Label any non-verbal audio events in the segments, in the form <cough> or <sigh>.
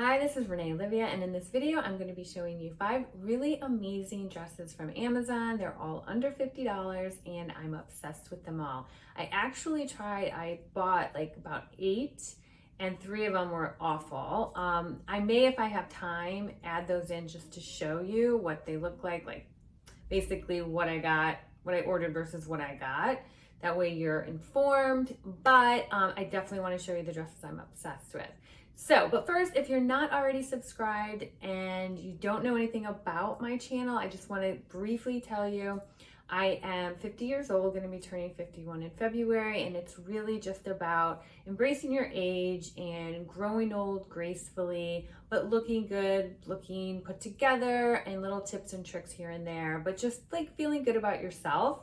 Hi, this is Renee Olivia, and in this video, I'm going to be showing you five really amazing dresses from Amazon. They're all under $50, and I'm obsessed with them all. I actually tried, I bought like about eight, and three of them were awful. Um, I may, if I have time, add those in just to show you what they look like, like basically what I got, what I ordered versus what I got. That way you're informed, but um, I definitely want to show you the dresses I'm obsessed with. So, but first, if you're not already subscribed and you don't know anything about my channel, I just want to briefly tell you I am 50 years old, going to be turning 51 in February, and it's really just about embracing your age and growing old gracefully, but looking good, looking put together, and little tips and tricks here and there, but just like feeling good about yourself.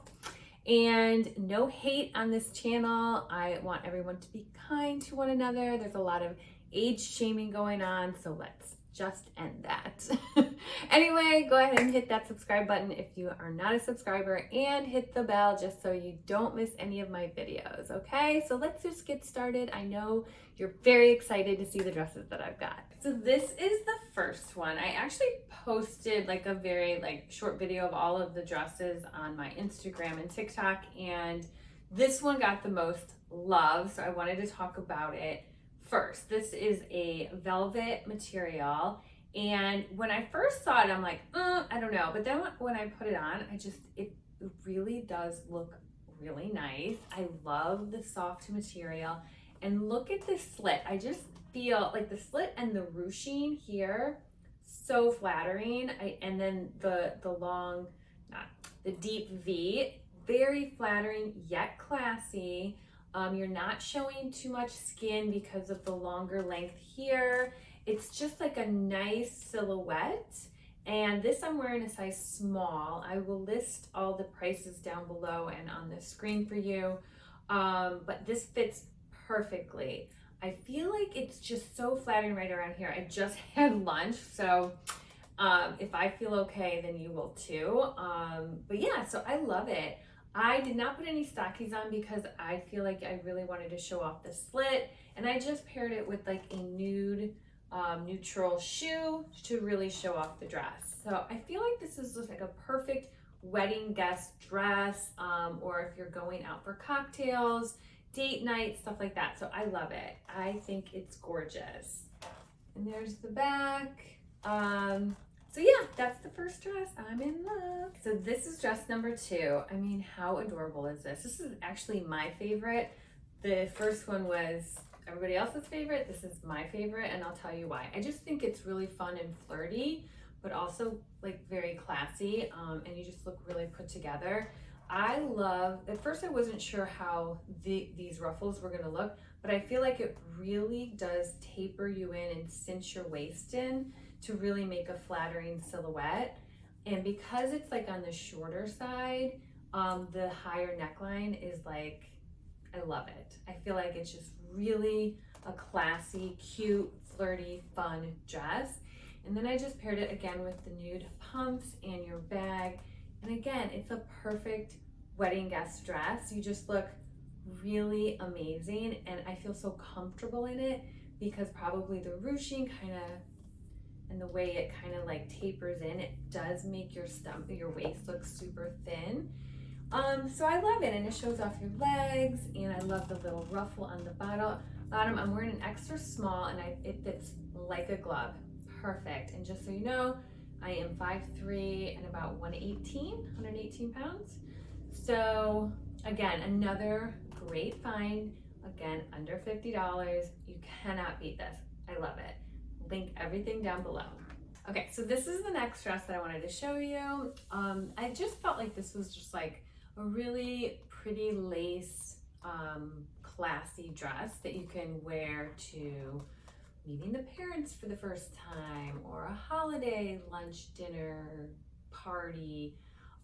And no hate on this channel. I want everyone to be kind to one another. There's a lot of age shaming going on, so let's just end that. <laughs> anyway, go ahead and hit that subscribe button if you are not a subscriber and hit the bell just so you don't miss any of my videos, okay? So let's just get started. I know you're very excited to see the dresses that I've got. So this is the first one. I actually posted like a very like short video of all of the dresses on my Instagram and TikTok and this one got the most love, so I wanted to talk about it first. This is a velvet material. And when I first saw it, I'm like, uh, I don't know. But then when I put it on, I just, it really does look really nice. I love the soft material. And look at this slit. I just feel like the slit and the ruching here, so flattering. I, and then the, the long, not the deep V, very flattering yet classy. Um, you're not showing too much skin because of the longer length here. It's just like a nice silhouette. And this I'm wearing a size small. I will list all the prices down below and on the screen for you. Um, but this fits perfectly. I feel like it's just so flattering right around here. I just <laughs> had lunch, so um, if I feel okay, then you will too. Um, but yeah, so I love it. I did not put any stockings on because I feel like I really wanted to show off the slit and I just paired it with like a nude um, neutral shoe to really show off the dress. So I feel like this is just like a perfect wedding guest dress um, or if you're going out for cocktails, date night, stuff like that. So I love it. I think it's gorgeous. And there's the back. Um, so yeah, that's the first dress. I'm in love. So this is dress number two. I mean, how adorable is this? This is actually my favorite. The first one was everybody else's favorite. This is my favorite and I'll tell you why. I just think it's really fun and flirty, but also like very classy um, and you just look really put together. I love, at first I wasn't sure how the, these ruffles were gonna look, but I feel like it really does taper you in and cinch your waist in to really make a flattering silhouette. And because it's like on the shorter side, um, the higher neckline is like, I love it. I feel like it's just really a classy, cute, flirty, fun dress. And then I just paired it again with the nude pumps and your bag. And again, it's a perfect wedding guest dress. You just look really amazing and I feel so comfortable in it because probably the ruching kind of and the way it kind of like tapers in, it does make your stomach, your waist look super thin. Um, so I love it and it shows off your legs and I love the little ruffle on the bottom. Bottom, I'm wearing an extra small and I, it fits like a glove. Perfect. And just so you know, I am 5'3 and about 118, 118 pounds. So again, another great find. Again, under $50. You cannot beat this. I love it link everything down below. Okay, so this is the next dress that I wanted to show you. Um, I just felt like this was just like a really pretty lace, um, classy dress that you can wear to meeting the parents for the first time or a holiday lunch, dinner, party.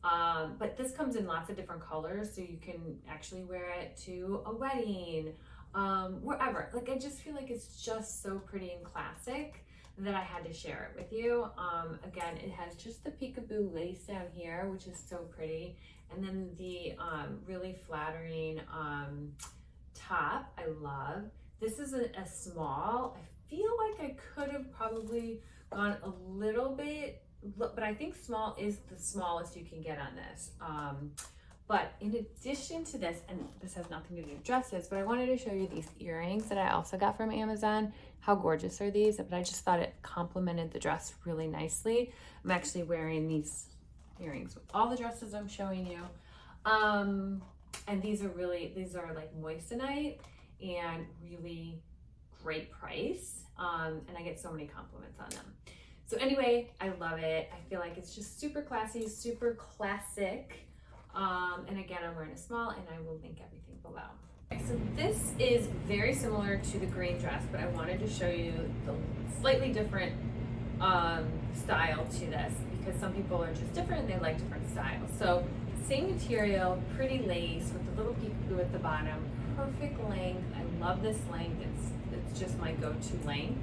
Um, but this comes in lots of different colors, so you can actually wear it to a wedding, um, wherever. Like, I just feel like it's just so pretty and classic that I had to share it with you. Um, again, it has just the peekaboo lace down here, which is so pretty. And then the um, really flattering um, top, I love. This is a, a, small. I feel like I could have probably gone a little bit, but I think small is the smallest you can get on this. Um, but in addition to this, and this has nothing to do with dresses, but I wanted to show you these earrings that I also got from Amazon. How gorgeous are these? But I just thought it complemented the dress really nicely. I'm actually wearing these earrings with all the dresses I'm showing you. Um, and these are really, these are like moissanite and really great price. Um, and I get so many compliments on them. So anyway, I love it. I feel like it's just super classy, super classic. Um, and again, I'm wearing a small and I will link everything below. Okay, so this is very similar to the green dress, but I wanted to show you the slightly different um, style to this because some people are just different and they like different styles. So same material, pretty lace with the little peekaboo at the bottom, perfect length. I love this length. It's, it's just my go-to length.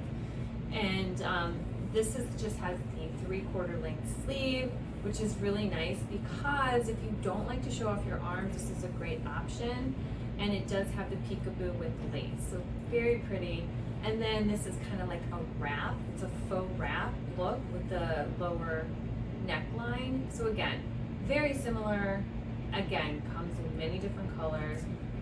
And um, this is just has the three quarter length sleeve which is really nice because if you don't like to show off your arms, this is a great option. And it does have the peekaboo with lace, so very pretty. And then this is kind of like a wrap. It's a faux wrap look with the lower neckline. So again, very similar. Again, comes in many different colors.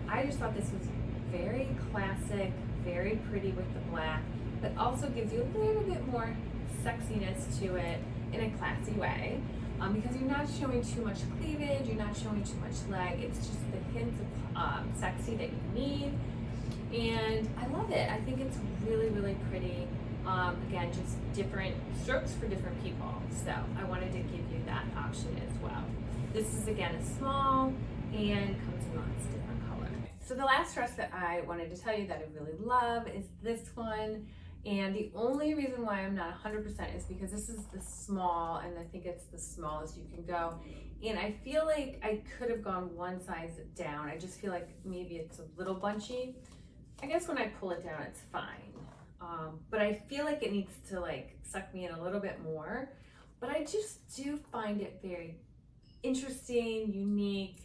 I just thought this was very classic, very pretty with the black, but also gives you a little bit more sexiness to it in a classy way um, because you're not showing too much cleavage, you're not showing too much leg. It's just the hints of um, sexy that you need. And I love it. I think it's really, really pretty. Um, again, just different strokes for different people. So I wanted to give you that option as well. This is again a small and comes in lots of different colors. So the last dress that I wanted to tell you that I really love is this one. And the only reason why I'm not 100% is because this is the small and I think it's the smallest you can go. And I feel like I could have gone one size down. I just feel like maybe it's a little bunchy. I guess when I pull it down, it's fine. Um, but I feel like it needs to like suck me in a little bit more. But I just do find it very interesting, unique,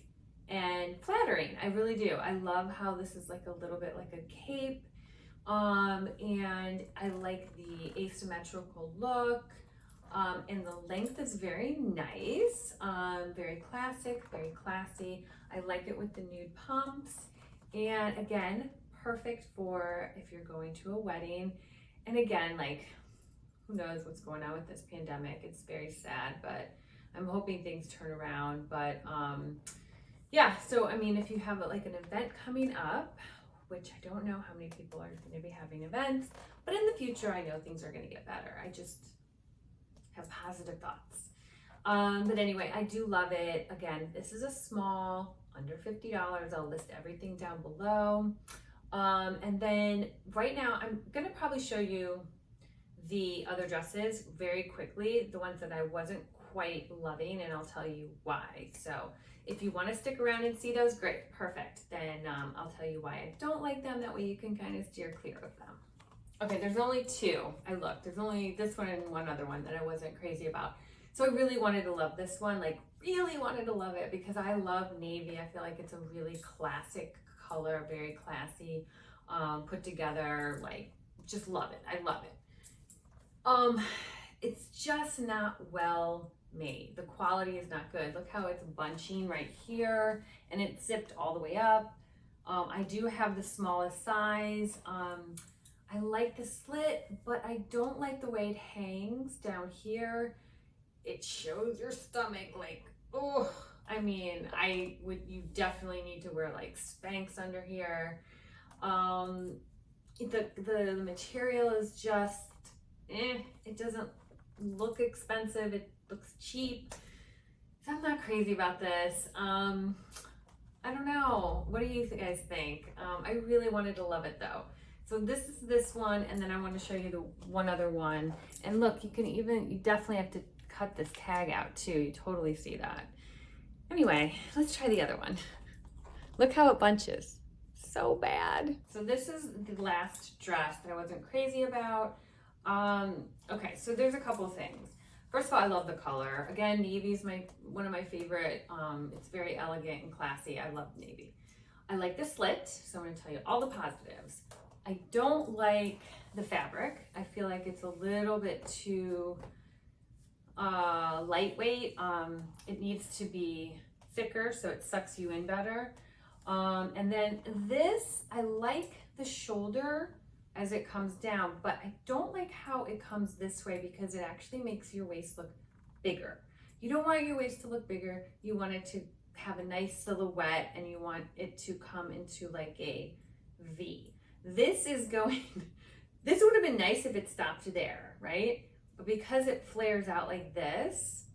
and flattering. I really do. I love how this is like a little bit like a cape um, and I like the asymmetrical look. Um, and the length is very nice, um, very classic, very classy. I like it with the nude pumps. And again, perfect for if you're going to a wedding. And again, like, who knows what's going on with this pandemic. It's very sad, but I'm hoping things turn around. But um, yeah, so I mean, if you have like an event coming up, which I don't know how many people are going to be having events, but in the future, I know things are going to get better. I just have positive thoughts. Um, but anyway, I do love it. Again, this is a small, under $50. I'll list everything down below. Um, and then right now, I'm going to probably show you the other dresses very quickly, the ones that I wasn't quite loving, and I'll tell you why. So if you want to stick around and see those, great, perfect. Then um, I'll tell you why I don't like them. That way you can kind of steer clear of them. Okay, there's only two. I looked. There's only this one and one other one that I wasn't crazy about. So I really wanted to love this one, like really wanted to love it because I love navy. I feel like it's a really classic color, very classy, um, put together, like just love it. I love it. Um, it's just not well made. The quality is not good. Look how it's bunching right here and it's zipped all the way up. Um, I do have the smallest size. Um, I like the slit, but I don't like the way it hangs down here. It shows your stomach like, oh, I mean, I would, you definitely need to wear like Spanx under here. Um, the, the material is just, eh, it doesn't look expensive. It looks cheap. So I'm not crazy about this. Um, I don't know. What do you guys think? Um, I really wanted to love it though. So this is this one, and then I want to show you the one other one. And look, you can even, you definitely have to cut this tag out too. You totally see that. Anyway, let's try the other one. Look how it bunches. So bad. So this is the last dress that I wasn't crazy about. Um, okay, so there's a couple things. First of all, I love the color. Again, navy is my one of my favorite. Um, it's very elegant and classy. I love navy. I like the slit, so I'm going to tell you all the positives. I don't like the fabric. I feel like it's a little bit too uh, lightweight. Um, it needs to be thicker so it sucks you in better. Um, and then this, I like the shoulder as it comes down, but I don't like how it comes this way because it actually makes your waist look bigger. You don't want your waist to look bigger. You want it to have a nice silhouette and you want it to come into like a V. This is going, <laughs> this would have been nice if it stopped there, right? But because it flares out like this,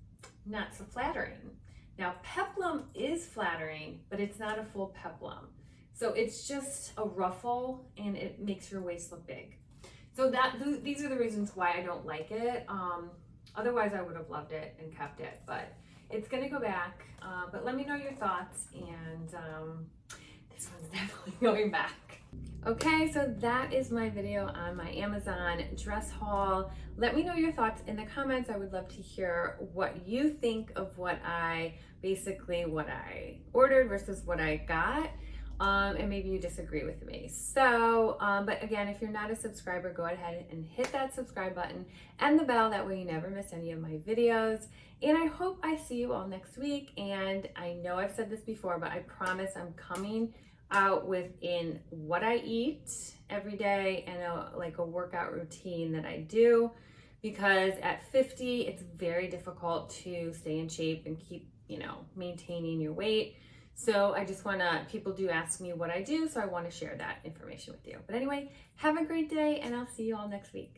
not so flattering. Now peplum is flattering, but it's not a full peplum. So it's just a ruffle and it makes your waist look big. So that th these are the reasons why I don't like it. Um, otherwise I would have loved it and kept it, but it's gonna go back. Uh, but let me know your thoughts and um, this one's <laughs> definitely going back. Okay, so that is my video on my Amazon dress haul. Let me know your thoughts in the comments. I would love to hear what you think of what I, basically what I ordered versus what I got. Um, and maybe you disagree with me. So, um, but again, if you're not a subscriber, go ahead and hit that subscribe button and the bell. That way you never miss any of my videos. And I hope I see you all next week. And I know I've said this before, but I promise I'm coming out within what I eat every day and a, like a workout routine that I do because at 50 it's very difficult to stay in shape and keep you know maintaining your weight so I just want to people do ask me what I do so I want to share that information with you. But anyway have a great day and I'll see you all next week